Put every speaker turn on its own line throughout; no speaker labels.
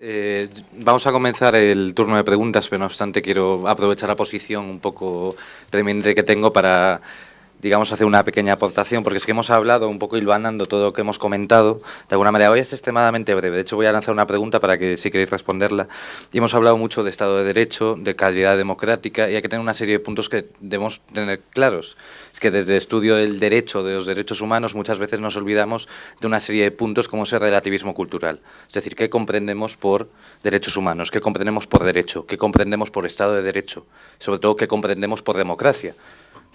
Eh, vamos a comenzar el turno de preguntas, pero no obstante quiero aprovechar la posición un poco preeminente que tengo para digamos, hacer una pequeña aportación, porque es que hemos hablado un poco hilvanando todo lo que hemos comentado, de alguna manera. Hoy es extremadamente breve, de hecho voy a lanzar una pregunta para que si queréis responderla. Y hemos hablado mucho de Estado de Derecho, de calidad democrática, y hay que tener una serie de puntos que debemos tener claros. Es que desde el estudio del derecho, de los derechos humanos, muchas veces nos olvidamos de una serie de puntos como es el relativismo cultural. Es decir, ¿qué comprendemos por derechos humanos? ¿Qué comprendemos por derecho? ¿Qué comprendemos por Estado de Derecho? Sobre todo, ¿qué comprendemos por democracia?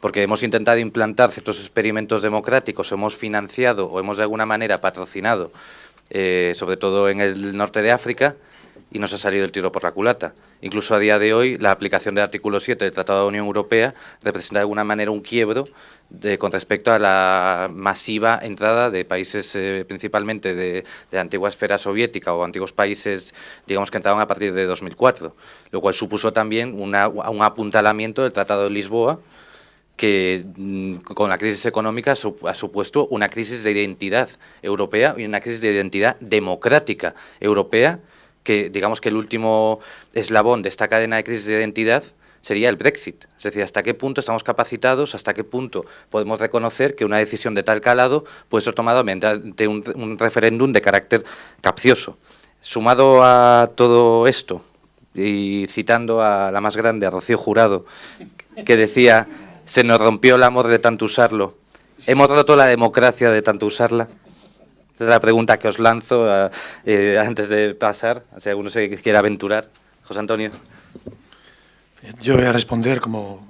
Porque hemos intentado implantar ciertos experimentos democráticos, hemos financiado o hemos de alguna manera patrocinado, eh, sobre todo en el norte de África, y nos ha salido el tiro por la culata. Incluso a día de hoy, la aplicación del artículo 7 del Tratado de la Unión Europea representa de alguna manera un quiebro con respecto a la masiva entrada de países eh, principalmente de, la antigua esfera soviética o antiguos países, digamos, que entraron a partir de 2004, lo cual supuso también un apuntalamiento del Tratado de Lisboa, que mm, con la crisis económica ha supuesto una crisis de identidad europea y una crisis de identidad democrática europea, que digamos que el último eslabón de esta cadena de crisis de identidad sería el Brexit. Es decir, hasta qué punto estamos capacitados, hasta qué punto podemos reconocer que una decisión de tal calado puede ser tomada mediante un, un referéndum de carácter capcioso. Sumado a todo esto, y citando a la más grande, a Rocío Jurado, que decía se nos rompió el amor de tanto usarlo. ¿Hemos roto la democracia de tanto usarla? Esa es la pregunta que os lanzo eh, eh, antes de pasar, si alguno se quiere aventurar. José Antonio.
Yo voy a responder como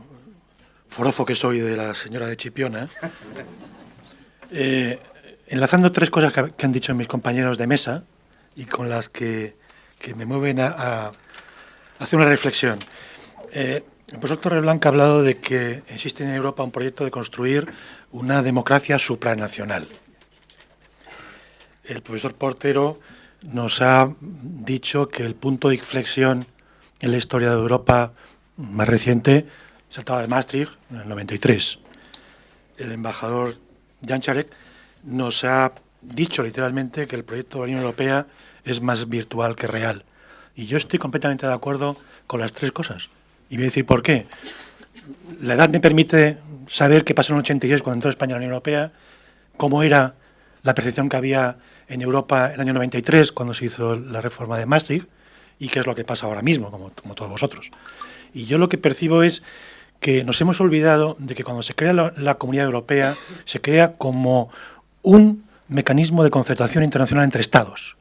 forofo que soy de la señora de Chipiona. Eh, enlazando tres cosas que, han dicho mis compañeros de mesa y con las que, me mueven a, hacer una reflexión. El profesor Torreblanca ha hablado de que existe en Europa un proyecto de construir una democracia supranacional. El profesor Portero nos ha dicho que el punto de inflexión en la historia de Europa más reciente saltaba de Maastricht en el 93. El embajador Jan Charek nos ha dicho literalmente que el proyecto de la Unión Europea es más virtual que real. Y yo estoy completamente de acuerdo con las tres cosas. Y voy a decir por qué. La edad me permite saber qué pasó en el 86 cuando entró España a la Unión Europea, cómo era la percepción que había en Europa en el año 93 cuando se hizo la reforma de Maastricht y qué es lo que pasa ahora mismo, como, todos vosotros. Y yo lo que percibo es que nos hemos olvidado de que cuando se crea la Comunidad Europea se crea como un mecanismo de concertación internacional entre Estados.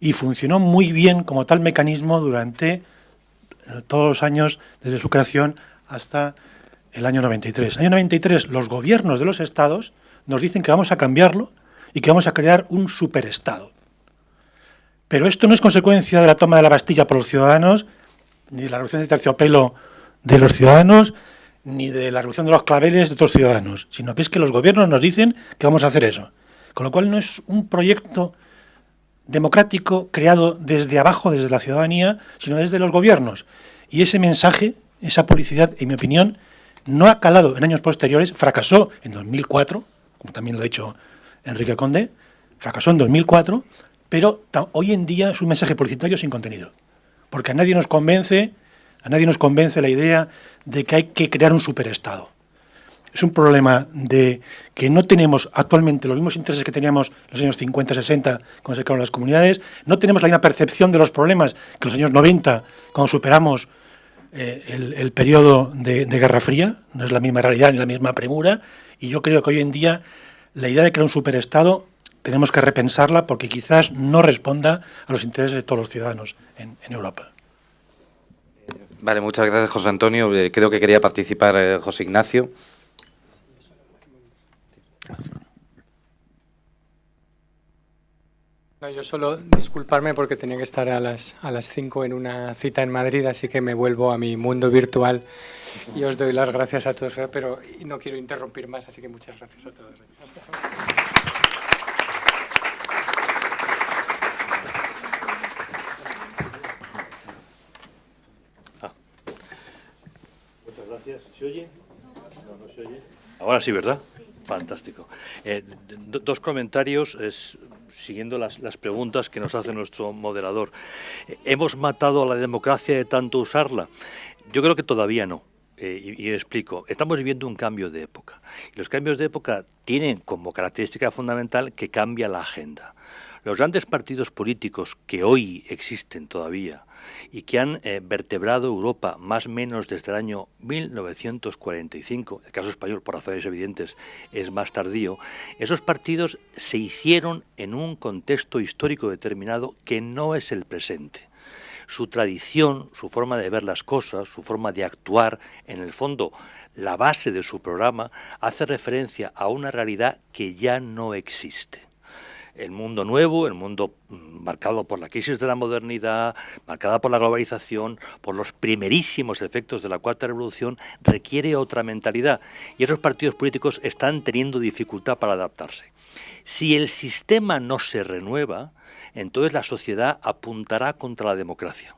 Y funcionó muy bien como tal mecanismo durante todos los años desde su creación hasta el año 93. En el año 93 los gobiernos de los estados nos dicen que vamos a cambiarlo y que vamos a crear un superestado. Pero esto no es consecuencia de la toma de la Bastilla por los ciudadanos, ni de la revolución de terciopelo de los ciudadanos, ni de la revolución de los claveles de otros ciudadanos, sino que es que los gobiernos nos dicen que vamos a hacer eso. Con lo cual no es un proyecto democrático creado desde abajo, desde la ciudadanía, sino desde los gobiernos. Y ese mensaje, esa publicidad, en mi opinión, no ha calado en años posteriores, fracasó en 2004, como también lo ha dicho Enrique Conde, fracasó en 2004, pero hoy en día es un mensaje publicitario sin contenido, porque a nadie nos convence, a nadie nos convence la idea de que hay que crear un superestado es un problema de que no tenemos actualmente los mismos intereses que teníamos en los años 50, 60, cuando se crearon las comunidades, no tenemos la misma percepción de los problemas que en los años 90, cuando superamos eh, el, periodo de, Guerra Fría, no es la misma realidad ni la misma premura, y yo creo que hoy en día la idea de crear un superestado tenemos que repensarla porque quizás no responda a los intereses de todos los ciudadanos en, Europa.
Vale, muchas gracias José Antonio. Eh, creo que quería participar eh, José Ignacio.
No, yo solo disculparme porque tenía que estar a las, a las 5 en una cita en Madrid, así que me vuelvo a mi mundo virtual y os doy las gracias a todos, pero no quiero interrumpir más, así que muchas gracias a todos.
Muchas gracias. ¿Se oye? No, no se oye.
Ahora sí, ¿verdad? Fantástico. Eh, dos comentarios es, siguiendo las, preguntas que nos hace nuestro moderador. Eh, ¿Hemos matado a la democracia de tanto usarla? Yo creo que todavía no. Eh, y, explico, estamos viviendo un cambio de época. Y los cambios de época tienen como característica fundamental que cambia la agenda. Los grandes partidos políticos que hoy existen todavía y que han eh, vertebrado Europa más o menos desde el año 1945, el caso español por razones evidentes es más tardío, esos partidos se hicieron en un contexto histórico determinado que no es el presente. Su tradición, su forma de ver las cosas, su forma de actuar, en el fondo la base de su programa, hace referencia a una realidad que ya no existe el mundo nuevo, el mundo mm, marcado por la crisis de la modernidad, marcada por la globalización, por los primerísimos efectos de la cuarta revolución, requiere otra mentalidad. Y esos partidos políticos están teniendo dificultad para adaptarse. Si el sistema no se renueva, entonces la sociedad apuntará contra la democracia.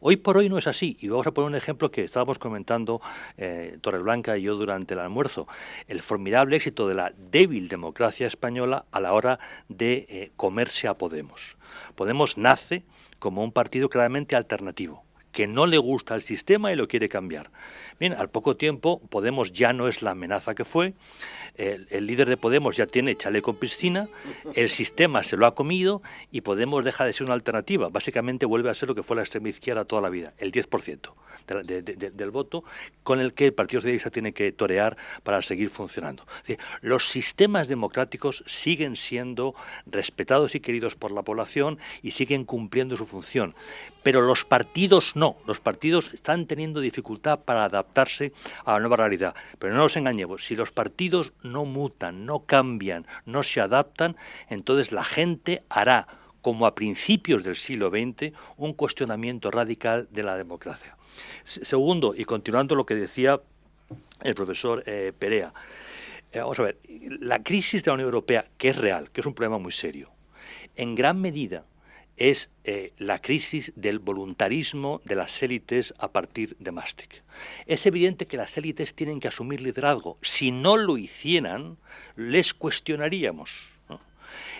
Hoy por hoy no es así, y vamos a poner un ejemplo que estábamos comentando eh, Torres Blanca y yo durante el almuerzo, el formidable éxito de la débil democracia española a la hora de eh, comerse a Podemos. Podemos nace como un partido claramente alternativo que no le gusta el sistema y lo quiere cambiar. Bien, al poco tiempo Podemos ya no es la amenaza que fue, el, líder de Podemos ya tiene chaleco en piscina, el sistema se lo ha comido y Podemos deja de ser una alternativa. Básicamente vuelve a ser lo que fue la extrema izquierda toda la vida, el 10% del voto con el que el Partido Socialista tiene que torear para seguir funcionando. los sistemas democráticos siguen siendo respetados y queridos por la población y siguen cumpliendo su función, pero los partidos no, los partidos están teniendo dificultad para adaptarse a la nueva realidad. Pero no nos engañemos, si los partidos no mutan, no cambian, no se adaptan, entonces la gente hará, como a principios del siglo XX, un cuestionamiento radical de la democracia. Segundo, y continuando lo que decía el profesor eh, Perea, eh, vamos a ver, la crisis de la Unión Europea, que es real, que es un problema muy serio, en gran medida es eh, la crisis del voluntarismo de las élites a partir de Maastricht. Es evidente que las élites tienen que asumir liderazgo. Si no lo hicieran, les cuestionaríamos.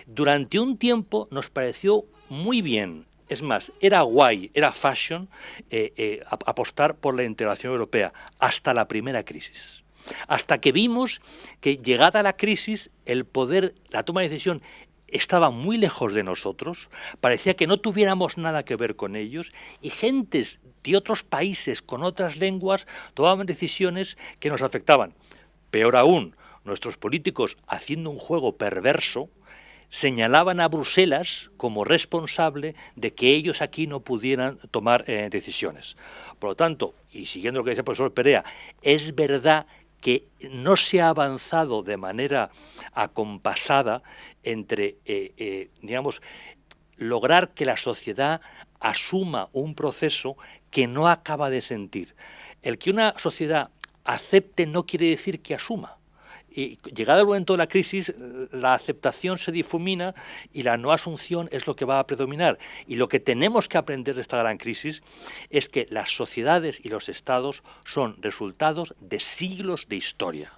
Durante un tiempo nos pareció muy bien, es más, era guay, era fashion eh, eh, apostar por la integración europea hasta la primera crisis hasta que vimos que llegada la crisis, el poder, la toma de decisión estaba muy lejos de nosotros, parecía que no tuviéramos nada que ver con ellos y gentes de otros países con otras lenguas tomaban decisiones que nos afectaban. Peor aún, nuestros políticos, haciendo un juego perverso, señalaban a Bruselas como responsable de que ellos aquí no pudieran tomar eh, decisiones. Por lo tanto, y siguiendo lo que dice el profesor Perea, es verdad que no se ha avanzado de manera acompasada entre, eh, eh, digamos, lograr que la sociedad asuma un proceso que no acaba de sentir. El que una sociedad acepte no quiere decir que asuma y llegado el momento de la crisis, la aceptación se difumina y la no asunción es lo que va a predominar. Y lo que tenemos que aprender de esta gran crisis es que las sociedades y los estados son resultados de siglos de historia.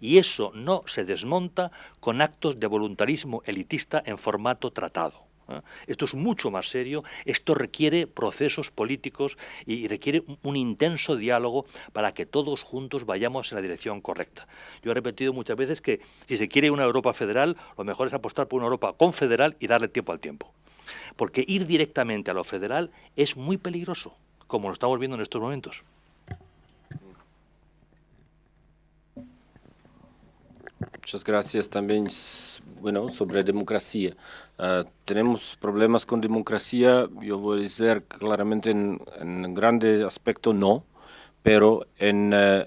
Y eso no se desmonta con actos de voluntarismo elitista en formato tratado. ¿Eh? Esto es mucho más serio, esto requiere procesos políticos y requiere un, intenso diálogo para que todos juntos vayamos en la dirección correcta. Yo he repetido muchas veces que si se quiere una Europa federal, lo mejor es apostar por una Europa confederal y darle tiempo al tiempo. Porque ir directamente a lo federal es muy peligroso, como lo estamos viendo en estos momentos.
Muchas gracias también bueno, sobre democracia. Uh, tenemos problemas con democracia, yo voy a decir claramente en, en grande aspecto no, pero en, uh,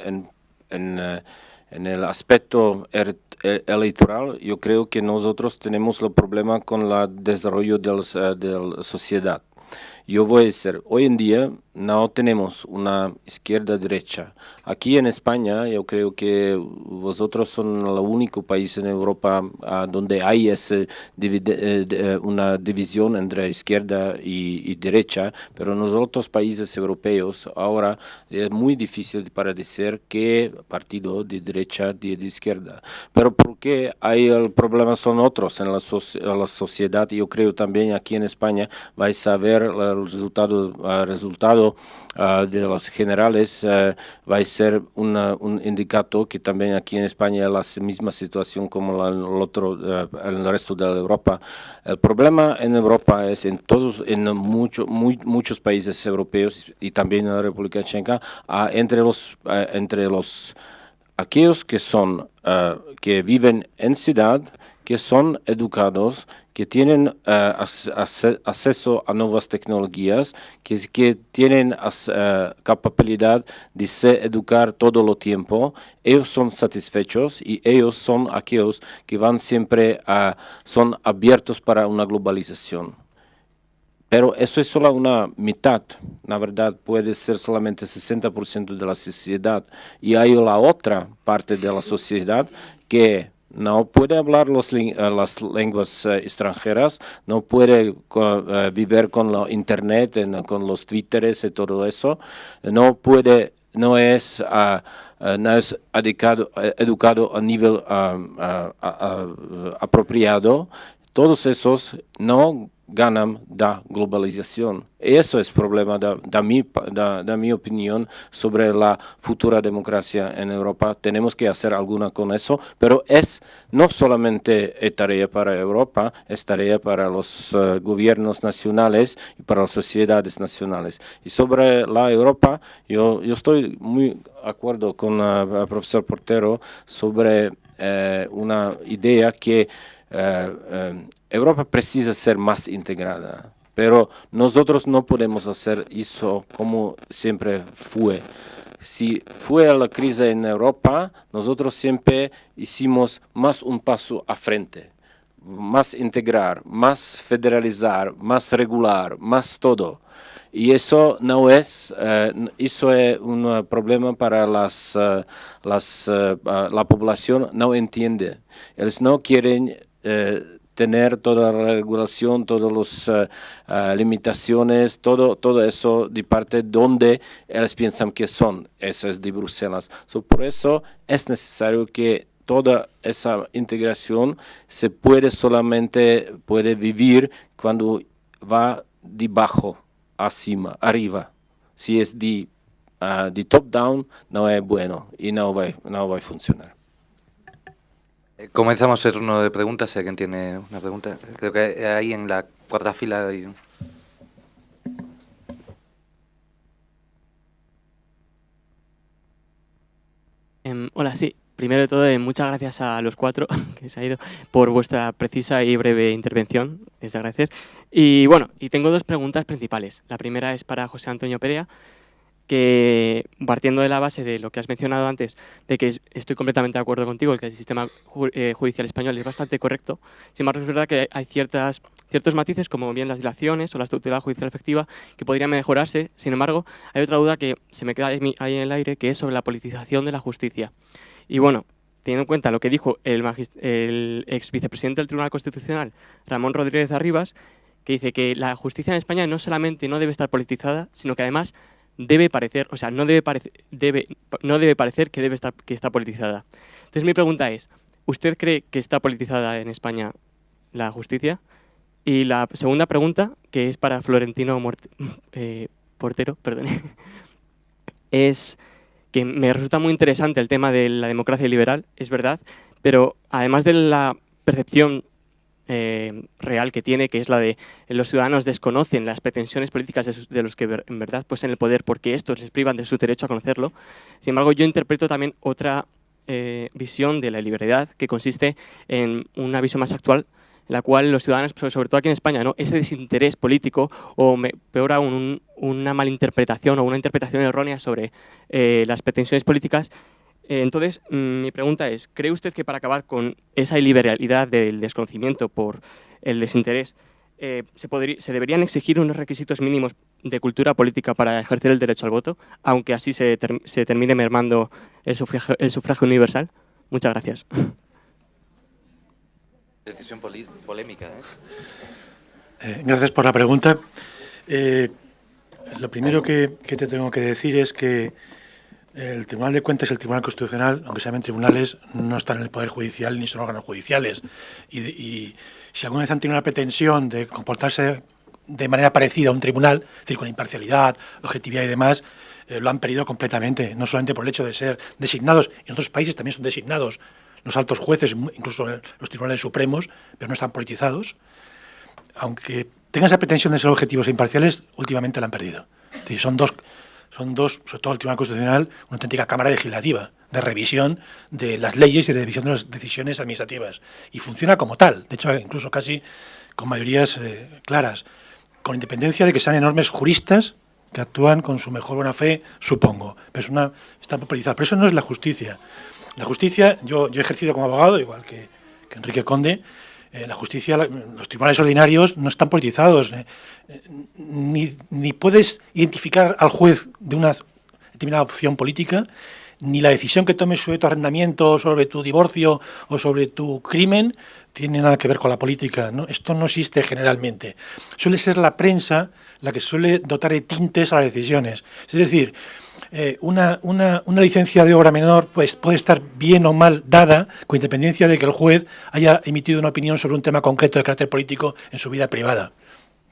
en, uh, en, el aspecto er, er, electoral yo creo que nosotros tenemos el problema con el desarrollo de la, de la sociedad. Yo voy a decir, hoy en día no tenemos una izquierda-derecha. Aquí en España yo creo que vosotros son el único país en Europa ah, donde hay ese, eh, una división entre izquierda y, derecha, pero en los otros países europeos ahora es muy difícil para decir qué partido de derecha y de izquierda. Pero porque hay el problema son otros en la, la sociedad, yo creo también aquí en España vais a ver el resultado, el resultado uh, de los generales uh, va a ser una, un indicador que también aquí en España es la misma situación como la, el otro, uh, en el resto de Europa. El problema en Europa es en todos, en mucho, muy, muchos países europeos y también en la República Checa, entre los, entre los aquellos que son, que viven en ciudad, que son educados, que tienen uh, acceso a nuevas tecnologías, que, que tienen uh, capacidad de se educar todo el tiempo, ellos son satisfechos y ellos son aquellos que van siempre a, son abiertos para una globalización. Pero eso es solo una mitad, la verdad puede ser solamente 60% de la sociedad y hay la otra parte de la sociedad que no puede hablar los, eh, las lenguas eh, extranjeras, no puede eh, vivir con la internet, con los twitteres y todo eso, no puede, no es, ah, no es educado, educado a nivel ah, ah, apropiado, todos esos no ganan da globalización. Eso es problema de, mi, mi opinión sobre la futura democracia en Europa. Tenemos que hacer alguna con eso, pero es no solamente tarea para Europa, es tarea para los eh, gobiernos nacionales y para las sociedades nacionales. Y sobre la Europa, yo, yo estoy muy acuerdo con el profesor Portero sobre eh, una idea que eh, Europa precisa ser más integrada, pero nosotros no podemos hacer eso como siempre fue. Si fue la crisis en Europa, nosotros siempre hicimos más un paso a frente, más integrar, más federalizar, más regular, más todo. Y eso no es, eh, eso es un problema para las, las, la población, no entiende. Ellos no quieren tener toda la regulación, todas las uh, uh, limitaciones, todo, todo eso de parte donde ellos piensan que son, eso es de Bruselas. So, por eso es necesario que toda esa integración se puede solamente puede vivir cuando va debajo, encima, arriba. Si es de, uh, de top down, no es bueno y no va, no va a funcionar.
Comenzamos el turno de preguntas, si alguien tiene una pregunta. Creo que ahí en la cuarta fila hay...
Um, hola, sí. Primero de todo, eh, muchas gracias a los cuatro que se ha ido por vuestra precisa y breve intervención. Es de agradecer. Y bueno, y tengo dos preguntas principales. La primera es para José Antonio Perea que partiendo de la base de lo que has mencionado antes, de que estoy completamente de acuerdo contigo, que el sistema eh, judicial español es bastante correcto, sin embargo es verdad que hay ciertas, ciertos matices, como bien las dilaciones o la estructura judicial efectiva, que podrían mejorarse, sin embargo, hay otra duda que se me queda ahí en el aire, que es sobre la politización de la justicia. Y bueno, teniendo en cuenta lo que dijo el, el ex vicepresidente del Tribunal Constitucional, Ramón Rodríguez Arribas, que dice que la justicia en España no solamente no debe estar politizada, sino que además debe parecer, o sea, no debe, debe, no debe parecer que, debe estar, que está politizada. Entonces mi pregunta es, ¿usted cree que está politizada en España la justicia? Y la segunda pregunta, que es para Florentino eh, Portero, perdón, es que me resulta muy interesante el tema de la democracia liberal, es verdad, pero además de la percepción eh, real que tiene, que es la de los ciudadanos desconocen las pretensiones políticas de, los que en verdad pues en el poder porque estos les privan de su derecho a conocerlo. Sin embargo, yo interpreto también otra eh, visión de la libertad que consiste en una visión más actual en la cual los ciudadanos, sobre todo aquí en España, ¿no? ese desinterés político o peor aún una malinterpretación o una interpretación errónea sobre eh, las pretensiones políticas entonces, mm, mi pregunta es, ¿cree usted que para acabar con esa liberalidad del desconocimiento por el desinterés, eh, ¿se, ¿se deberían exigir unos requisitos mínimos de cultura política para ejercer el derecho al voto, aunque así se, se termine mermando el sufragio, el sufragio universal? Muchas gracias.
Decisión polémica. ¿eh?
Eh, gracias por la pregunta. Eh, lo primero que, que, te tengo que decir es que el Tribunal de Cuentas y el Tribunal Constitucional, aunque sean tribunales, no están en el Poder Judicial ni son órganos judiciales. Y, si alguna vez han tenido una pretensión de comportarse de manera parecida a un tribunal, es decir, con imparcialidad, objetividad y demás, eh, lo han perdido completamente, no solamente por el hecho de ser designados, en otros países también son designados los altos jueces, incluso los tribunales supremos, pero no están politizados. Aunque tengan esa pretensión de ser objetivos e imparciales, últimamente la han perdido. Es decir, son dos, son dos, sobre todo el Tribunal Constitucional, una auténtica cámara legislativa de revisión de las leyes y de revisión de las decisiones administrativas. Y funciona como tal, de hecho, incluso casi con mayorías eh, claras, con independencia de que sean enormes juristas que actúan con su mejor buena fe, supongo. Pero es una, está popularizada. Pero eso no es la justicia. La justicia, yo, yo he ejercido como abogado, igual que, que Enrique Conde, eh, la justicia, los tribunales ordinarios no están politizados, eh, ni, puedes identificar al juez de una determinada opción política, ni la decisión que tome sobre tu arrendamiento, sobre tu divorcio o sobre tu crimen tiene nada que ver con la política. ¿no? Esto no existe generalmente. Suele ser la prensa la que suele dotar de tintes a las decisiones. Es decir, eh, una, una, una, licencia de obra menor pues, puede estar bien o mal dada, con independencia de que el juez haya emitido una opinión sobre un tema concreto de carácter político en su vida privada.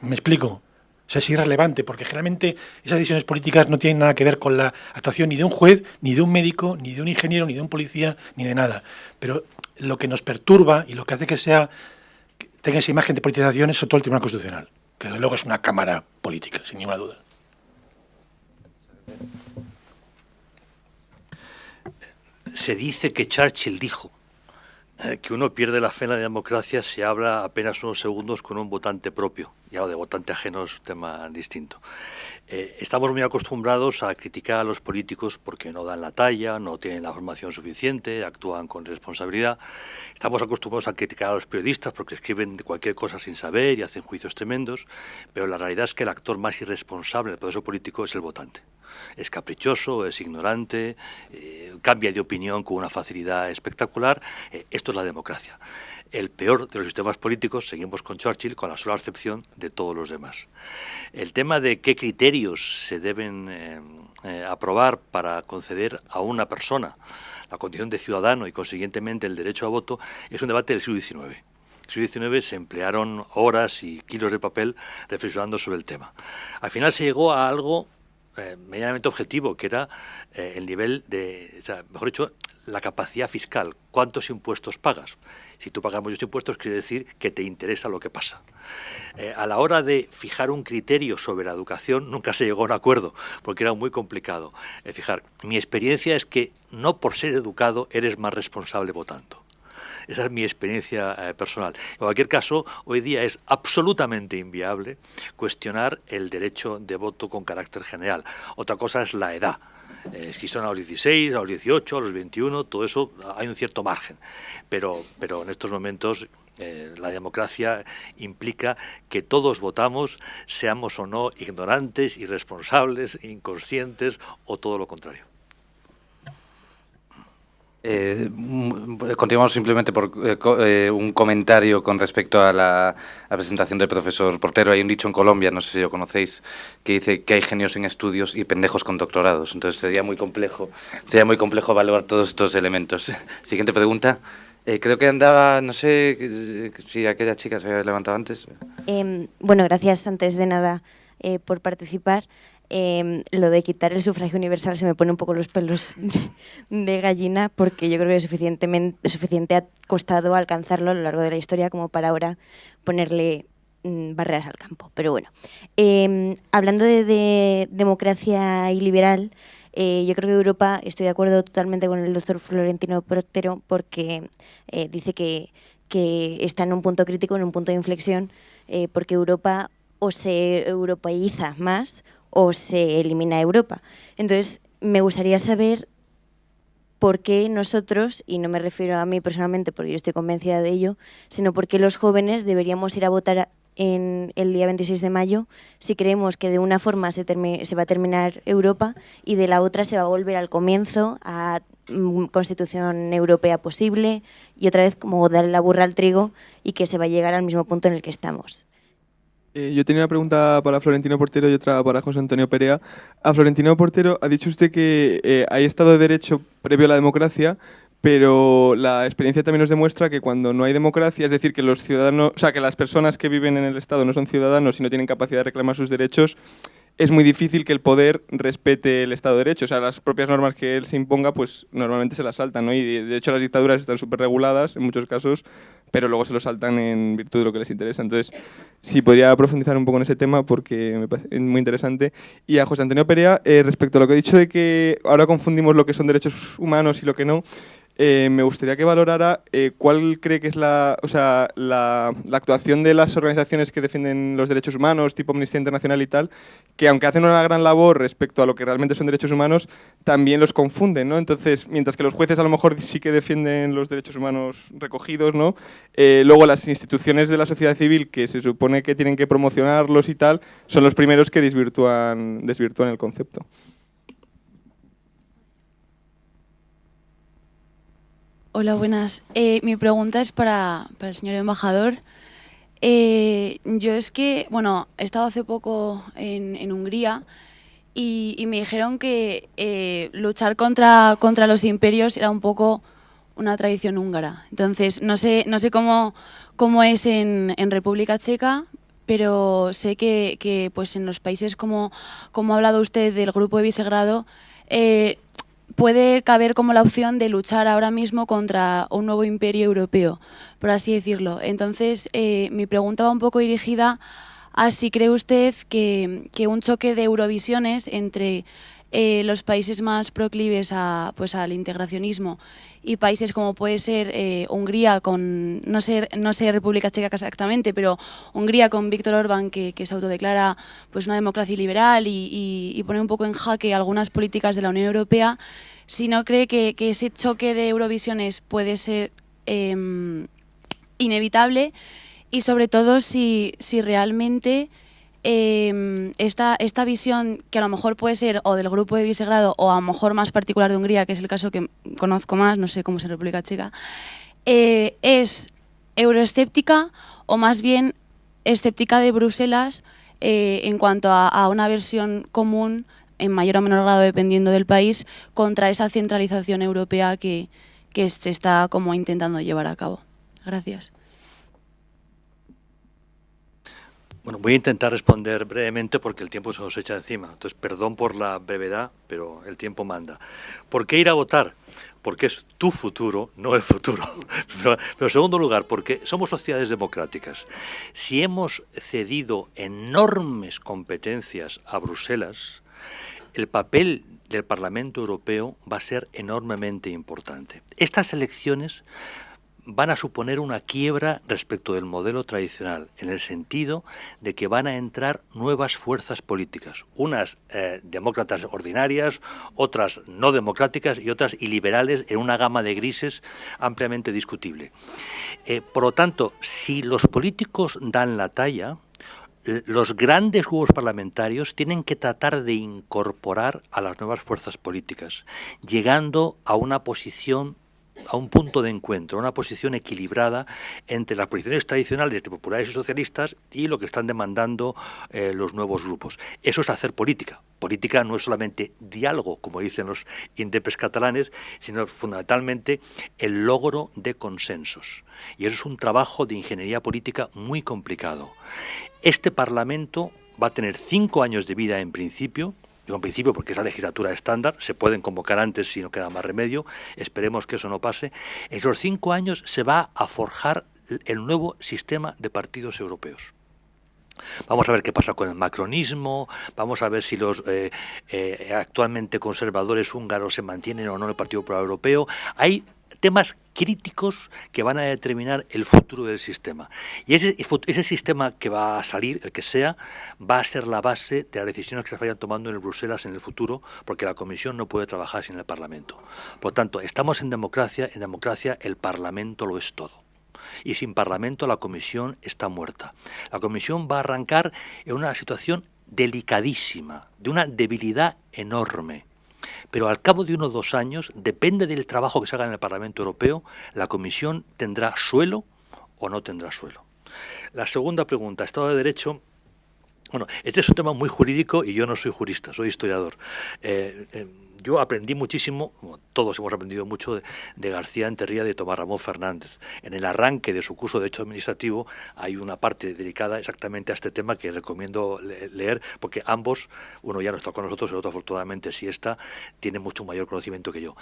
¿Me explico? O sea, es irrelevante, porque generalmente esas decisiones políticas no tienen nada que ver con la actuación ni de un juez, ni de un médico, ni de un ingeniero, ni de un policía, ni de nada. Pero lo que nos perturba y lo que hace que sea tenga esa imagen de politización es todo el Tribunal Constitucional, que desde luego es una cámara política, sin ninguna duda.
Se dice que Churchill dijo eh, que uno pierde la fe en la democracia si habla apenas unos segundos con un votante propio. Ya lo de votante ajeno es un tema distinto. Eh, estamos muy acostumbrados a criticar a los políticos porque no dan la talla, no tienen la formación suficiente, actúan con responsabilidad. Estamos acostumbrados a criticar a los periodistas porque escriben cualquier cosa sin saber y hacen juicios tremendos, pero la realidad es que el actor más irresponsable del proceso político es el votante es caprichoso, es ignorante, eh, cambia de opinión con una facilidad espectacular. Eh, esto es la democracia. El peor de los sistemas políticos, seguimos con Churchill, con la sola excepción de todos los demás. El tema de qué criterios se deben eh, aprobar para conceder a una persona la condición de ciudadano y consiguientemente el derecho a voto es un debate del siglo XIX. En el siglo XIX se emplearon horas y kilos de papel reflexionando sobre el tema. Al final se llegó a algo eh, medianamente objetivo, que era eh, el nivel de, mejor dicho, la capacidad fiscal. ¿Cuántos impuestos pagas? Si tú pagas muchos impuestos, quiere decir que te interesa lo que pasa. Eh, a la hora de fijar un criterio sobre la educación, nunca se llegó a un acuerdo, porque era muy complicado. fijar, mi experiencia es que no por ser educado eres más responsable votando. Esa es mi experiencia eh, personal. En cualquier caso, hoy día es absolutamente inviable cuestionar el derecho de voto con carácter general. Otra cosa es la edad. Eh, si son a los 16, a los 18, a los 21, todo eso hay un cierto margen. Pero, pero en estos momentos eh, la democracia implica que todos votamos, seamos o no ignorantes, irresponsables, inconscientes o todo lo contrario.
Eh, continuamos simplemente por eh, eh, un comentario con respecto a la, presentación del profesor Portero. Hay un dicho en Colombia, no sé si lo conocéis, que dice que hay genios en estudios y pendejos con doctorados. Entonces sería muy complejo, sería muy complejo evaluar todos estos elementos. Siguiente pregunta. Eh, creo que andaba, no sé si aquella chica se había levantado antes.
Em, bueno, gracias antes de nada por participar. Em, lo de quitar el sufragio universal se me pone un poco los pelos de gallina porque yo creo que suficientemente, suficiente ha costado alcanzarlo a lo largo de la historia como para ahora ponerle mm, barreras al campo. Pero bueno, em, hablando de, democracia y liberal, eh, yo creo que Europa, estoy de acuerdo totalmente con el doctor Florentino Protero porque eh, dice que, que, está en un punto crítico, en un punto de inflexión, eh, porque Europa o se europeiza más o se elimina Europa. Entonces, me gustaría saber por qué nosotros, y no me refiero a mí personalmente porque yo estoy convencida de ello, sino por qué los jóvenes deberíamos ir a votar en el día 26 de mayo, si creemos que de una forma se, se va a terminar Europa y de la otra se va a volver al comienzo, a mm, constitución europea posible y otra vez como darle la burra al trigo y que se va a llegar al mismo punto en el que estamos.
Eh, yo tenía una pregunta para Florentino Portero y otra para José Antonio Perea. A Florentino Portero ha dicho usted que eh, hay Estado de Derecho previo a la democracia, pero la experiencia también nos demuestra que cuando no hay democracia, es decir, que los ciudadanos, o sea, que las personas que viven en el Estado no son ciudadanos y no tienen capacidad de reclamar sus derechos, es muy difícil que el poder respete el Estado de Derecho. O sea, las propias normas que él se imponga, pues normalmente se las saltan, ¿no? Y de hecho las dictaduras están súper reguladas en muchos casos, pero luego se lo saltan en virtud de lo que les interesa. Entonces, sí, podría profundizar un poco en ese tema porque me parece muy interesante. Y a José Antonio Perea, eh, respecto a lo que he dicho de que ahora confundimos lo que son derechos humanos y lo que no, eh, me gustaría que valorara eh, cuál cree que es la, o sea, la, actuación de las organizaciones que defienden los derechos humanos, tipo Amnistía Internacional y tal, que aunque hacen una gran labor respecto a lo que realmente son derechos humanos, también los confunden, ¿no? Entonces, mientras que los jueces a lo mejor sí que defienden los derechos humanos recogidos, ¿no? Eh, luego las instituciones de la sociedad civil, que se supone que tienen que promocionarlos y tal, son los primeros que desvirtúan, desvirtúan el concepto.
Hola, buenas. Eh, mi pregunta es para, el señor embajador. Eh, yo es que, bueno, he estado hace poco en, Hungría y, me dijeron que eh, luchar contra, contra los imperios era un poco una tradición húngara. Entonces, no sé, no sé cómo, cómo es en, República Checa, pero sé que, pues en los países como, como ha hablado usted del grupo de Visegrado, puede caber como la opción de luchar ahora mismo contra un nuevo imperio europeo, por así decirlo. Entonces, eh, mi pregunta va un poco dirigida a si cree usted que, que un choque de eurovisiones entre eh, los países más proclives a, pues, al integracionismo y países como puede ser eh, Hungría con, no sé, no sé República Checa exactamente, pero Hungría con Víctor Orbán que, se autodeclara pues, una democracia liberal y, pone un poco en jaque algunas políticas de la Unión Europea, si no cree que, ese choque de Eurovisiones puede ser em, inevitable y sobre todo si, si realmente eh, esta, esta visión que a lo mejor puede ser o del grupo de Visegrado o a lo mejor más particular de Hungría, que es el caso que conozco más, no sé cómo es en República Checa, eh, es euroescéptica o más bien escéptica de Bruselas eh, en cuanto a, una versión común, en mayor o menor grado dependiendo del país, contra esa centralización europea que, que se está como intentando llevar a cabo. Gracias.
Bueno, voy a intentar responder brevemente porque el tiempo se nos echa encima. Entonces, perdón por la brevedad, pero el tiempo manda. ¿Por qué ir a votar? Porque es tu futuro, no el futuro. Pero, en segundo lugar, porque somos sociedades democráticas. Si hemos cedido enormes competencias a Bruselas, el papel del Parlamento Europeo va a ser enormemente importante. Estas elecciones van a suponer una quiebra respecto del modelo tradicional, en el sentido de que van a entrar nuevas fuerzas políticas, unas eh, demócratas ordinarias, otras no democráticas y otras iliberales en una gama de grises ampliamente discutible. Eh, por lo tanto, si los políticos dan la talla, los grandes grupos parlamentarios tienen que tratar de incorporar a las nuevas fuerzas políticas, llegando a una posición a un punto de encuentro, una posición equilibrada entre las posiciones tradicionales de populares y socialistas y lo que están demandando eh, los nuevos grupos. Eso es hacer política. Política no es solamente diálogo, como dicen los indepes catalanes, sino fundamentalmente el logro de consensos. Y eso es un trabajo de ingeniería política muy complicado. Este Parlamento va a tener cinco años de vida en principio, Digo en principio porque es la legislatura estándar, se pueden convocar antes si no queda más remedio, esperemos que eso no pase. En esos cinco años se va a forjar el nuevo sistema de partidos europeos. Vamos a ver qué pasa con el macronismo, vamos a ver si los eh, eh, actualmente conservadores húngaros se mantienen o no en el Partido Popular Europeo. Hay temas críticos que van a determinar el futuro del sistema. Y ese, ese sistema que va a salir, el que sea, va a ser la base de las decisiones que se vayan tomando en Bruselas en el futuro, porque la Comisión no puede trabajar sin el Parlamento. Por tanto, estamos en democracia, en democracia el Parlamento lo es todo. y sin Parlamento la Comisión está muerta. La Comisión va a arrancar en una situación delicadísima, de una debilidad enorme. Pero al cabo de unos dos años, depende del trabajo que se haga en el Parlamento Europeo, la Comisión tendrá suelo o no tendrá suelo. La segunda pregunta, Estado de Derecho, bueno, este es un tema muy jurídico y yo no soy jurista, soy historiador. Eh, eh, yo aprendí muchísimo, todos hemos aprendido mucho de, García Enterría de Tomás Ramón Fernández. En el arranque de su curso de Derecho Administrativo hay una parte dedicada exactamente a este tema que recomiendo leer, porque ambos, uno ya no está con nosotros, el otro afortunadamente sí está, tiene mucho mayor conocimiento que yo.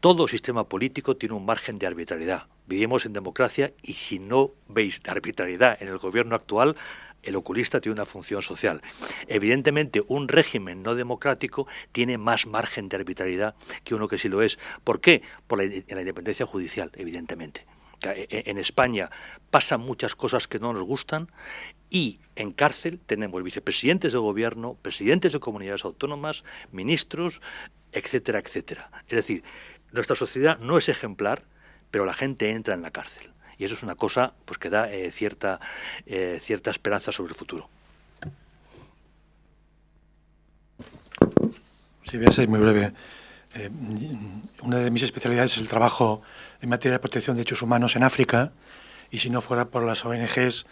Todo sistema político tiene un margen de arbitrariedad. Vivimos en democracia y si no veis arbitrariedad en el gobierno actual, el oculista tiene una función social. Evidentemente, un régimen no democrático tiene más margen de arbitrariedad que uno que sí lo es. ¿Por qué? Por la, independencia judicial, evidentemente. E, en España pasan muchas cosas que no nos gustan y en cárcel tenemos vicepresidentes de gobierno, presidentes de comunidades autónomas, ministros, etcétera, etcétera. Es decir, nuestra sociedad no es ejemplar, pero la gente entra en la cárcel y eso es una cosa pues que da eh, cierta, eh, cierta esperanza sobre el futuro.
Sí, voy a ser muy breve. Eh, una de mis especialidades es el trabajo en materia de protección de derechos humanos en África y si no fuera por las ONGs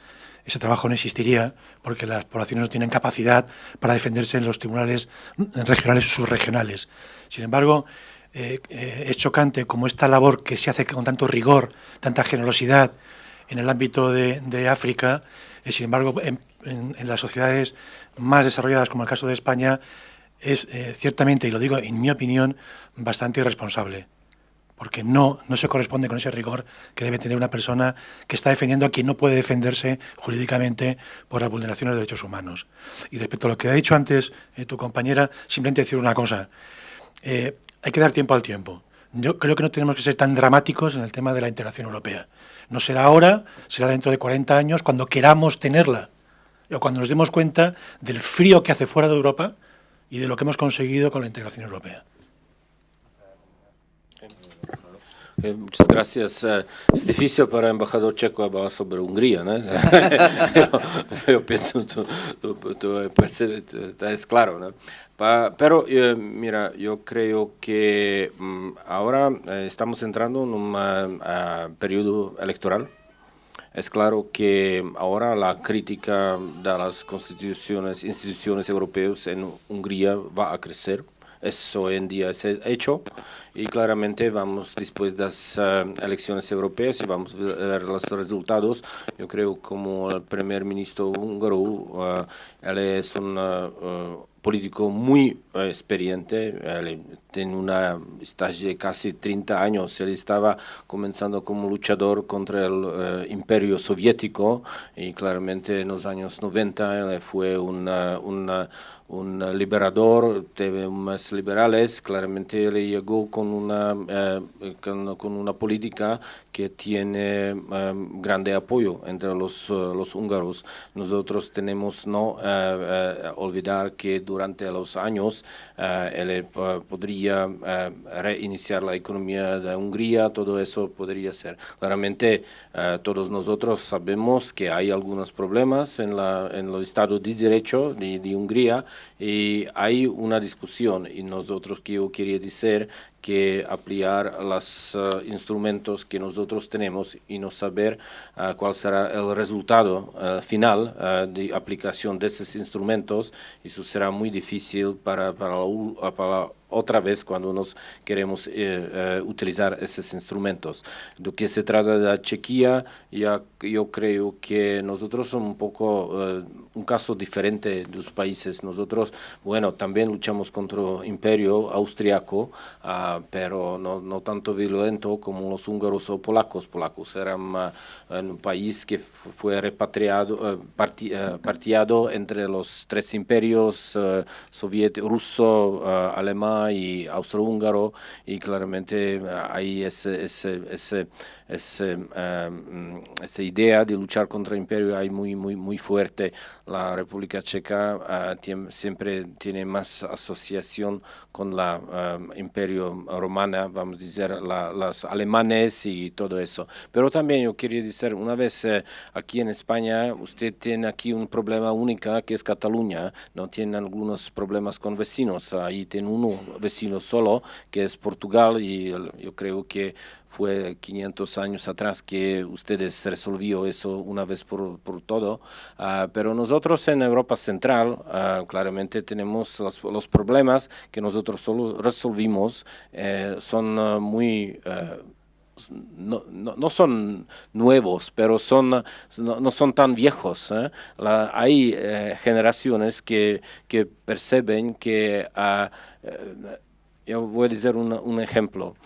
ese trabajo no existiría porque las poblaciones no tienen capacidad para defenderse en los tribunales regionales o subregionales. Sin embargo, eh, eh, es chocante como esta labor que se hace con tanto rigor, tanta generosidad en el ámbito de, África, eh, sin embargo, en, las sociedades más desarrolladas, como el caso de España, es ciertamente, y lo digo en mi opinión, bastante irresponsable, porque no, no se corresponde con ese rigor que debe tener una persona que está defendiendo a quien no puede defenderse jurídicamente por las vulneraciones de derechos humanos. Y respecto a lo que ha dicho antes tu compañera, simplemente decir una cosa hay que dar tiempo al tiempo. Yo creo que no tenemos que ser tan dramáticos en el tema de la integración europea. No será ahora, será dentro de 40 años, cuando queramos tenerla, o cuando nos demos cuenta del frío que hace fuera de Europa y de lo que hemos conseguido con la integración europea.
Eh, muchas gracias. Eh, es difícil para el embajador checo hablar sobre Hungría, ¿no? yo, pienso, tú, es claro, ¿no? pero eh, mira, yo creo que mm, ahora estamos entrando en un periodo electoral. Es claro que ahora la crítica de las constituciones, instituciones europeas en Hungría va a crecer. Eso hoy en día es hecho y claramente vamos después de las eh, elecciones europeas y vamos a ver los resultados. Yo creo como el primer ministro húngaro, uh, él es un uh, político muy experiente, él tiene una estancia de casi 30 años, él estaba comenzando como luchador contra el imperio soviético y claramente en los años 90 él fue una, una un liberador, de más liberales, claramente él llegó con una, eh, con, una política que tiene eh, grande apoyo entre los, eh, los húngaros. Nosotros tenemos no olvidar que durante los años él podría reiniciar la economía de Hungría, todo eso podría ser. Claramente todos nosotros sabemos que hay algunos problemas en, la, en el Estado de Derecho de, de Hungría, y hay una discusión y nosotros que yo quería decir que aplicar los eh, instrumentos que nosotros tenemos y no saber eh, cuál será el resultado eh, final de aplicación de esos instrumentos, eso será muy difícil para, para, para otra vez cuando nos queremos eh, eh, utilizar esos instrumentos. De que se trata de la Chequia, ya, yo creo que nosotros somos un poco eh, un caso diferente de los países. Nosotros, bueno, también luchamos contra el imperio austriaco, ah, pero no, no, tanto violento como los húngaros o polacos. Polacos eran un país que fue repatriado, partiado entre los tres imperios, soviético, ruso, alemán, y austrohúngaro y claramente hay ese, ese, ese, em, esa idea de luchar contra el imperio hay muy, muy, muy fuerte. La República Checa siempre tiene más asociación con la imperio romana, vamos a decir, las alemanes y todo eso. Pero también yo quería decir, una vez eh, aquí en España, usted tiene aquí un problema único que es Cataluña, no tiene algunos problemas con vecinos, ahí tiene uno vecino solo, que es Portugal, y yo creo que fue 500 años atrás que ustedes resolvió eso una vez por, por todo, ah, pero nosotros en Europa Central ah, claramente tenemos los, problemas que nosotros solo resolvimos, eh, son ah, muy no, no, son nuevos, pero son, no, son tan viejos. ¿eh? hay eh, generaciones que, que, perciben que, uh, yo voy a decir un, ejemplo,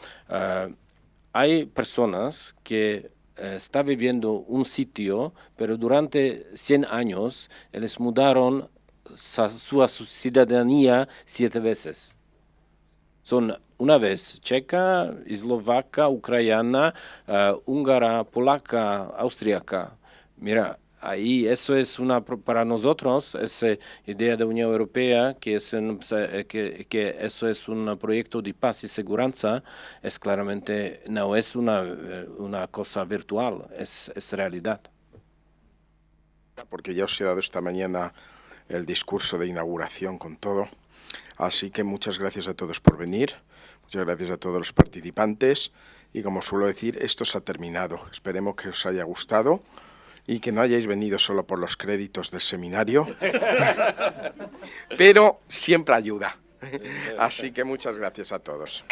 hay personas que están viviendo un sitio, pero durante 100 años les mudaron su, su ciudadanía siete veces. Son una vez checa, eslovaca, ucraniana, uh, húngara, polaca, austríaca. Mira, ahí eso es una para nosotros esa idea de Unión Europea que es eh, que, eso es un proyecto de paz y seguridad es claramente no es una, eh, una cosa virtual es, es realidad
porque ya os he dado esta mañana el discurso de inauguración con todo así que muchas gracias a todos por venir Muchas gracias a todos los participantes y como suelo decir, esto se ha terminado. Esperemos que os haya gustado y que no hayáis venido solo por los créditos del seminario, pero siempre ayuda. Así que muchas gracias a todos.